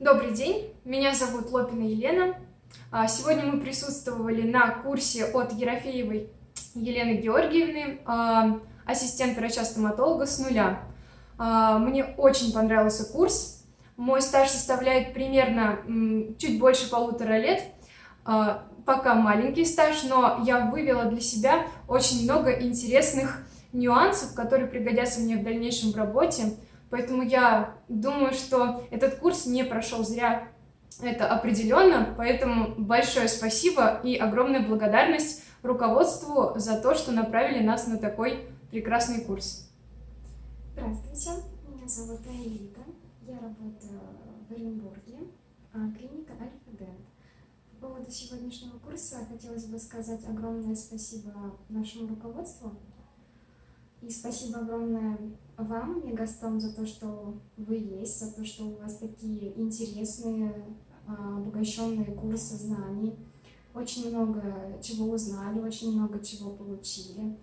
Добрый день, меня зовут Лопина Елена. А, сегодня мы присутствовали на курсе от Ерофеевой Елены Георгиевны, а, ассистент врача-стоматолога с нуля. А, мне очень понравился курс. Мой стаж составляет примерно чуть больше полутора лет. Пока маленький стаж, но я вывела для себя очень много интересных нюансов, которые пригодятся мне в дальнейшем в работе. Поэтому я думаю, что этот курс не прошел зря. Это определенно, поэтому большое спасибо и огромная благодарность руководству за то, что направили нас на такой прекрасный курс. Здравствуйте, меня зовут Аэлита, я работаю в Оренбурге, а, клиника Альфа-Дент. По поводу сегодняшнего курса хотелось бы сказать огромное спасибо нашему руководству и спасибо огромное вам, Мегастом, за то, что вы есть, за то, что у вас такие интересные, а, обогащенные курсы знаний. Очень много чего узнали, очень много чего получили.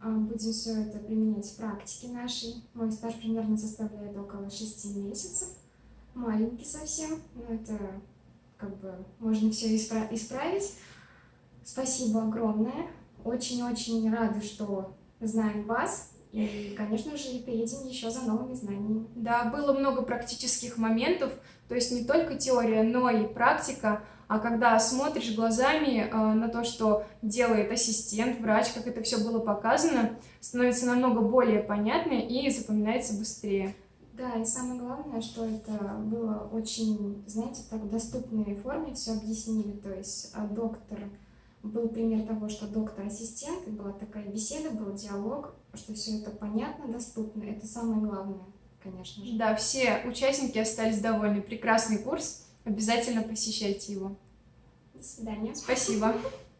А, будем все это применять в практике нашей. Мой стаж примерно составляет около шести месяцев. Маленький совсем, но это как бы можно все исправить. Спасибо огромное. Очень-очень рада, что знаем вас. И, конечно же, приедем еще за новыми знаниями. Да, было много практических моментов, то есть не только теория, но и практика. А когда смотришь глазами э, на то, что делает ассистент, врач, как это все было показано, становится намного более понятно и запоминается быстрее. Да, и самое главное, что это было очень, знаете, так в доступной форме все объяснили. То есть а доктор был пример того, что доктор-ассистент, была такая беседа, был диалог, что все это понятно, доступно. Это самое главное, конечно же. Да, все участники остались довольны. Прекрасный курс. Обязательно посещайте его. До свидания. Спасибо.